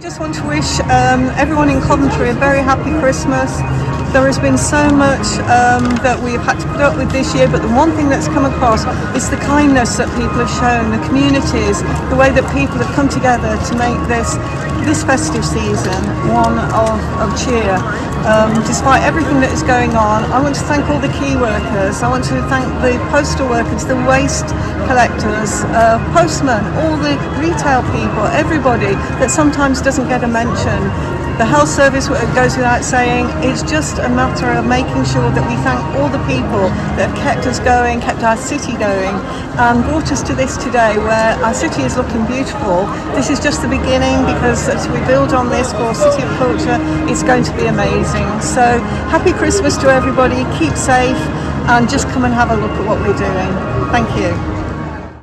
I just want to wish um, everyone in Coventry a very happy Christmas. There has been so much um, that we've had to put up with this year, but the one thing that's come across is the kindness that people have shown, the communities, the way that people have come together to make this this festive season one of, of cheer. Um, despite everything that is going on, I want to thank all the key workers. I want to thank the postal workers, the waste collectors, uh, postmen, all the retail people, everybody that sometimes doesn't get a mention. The health service goes without saying. It's just a matter of making sure that we thank all the people that have kept us going, kept our city going, and brought us to this today where our city is looking beautiful. This is just the beginning because as we build on this for City of Culture, it's going to be amazing. So happy Christmas to everybody, keep safe, and just come and have a look at what we're doing. Thank you.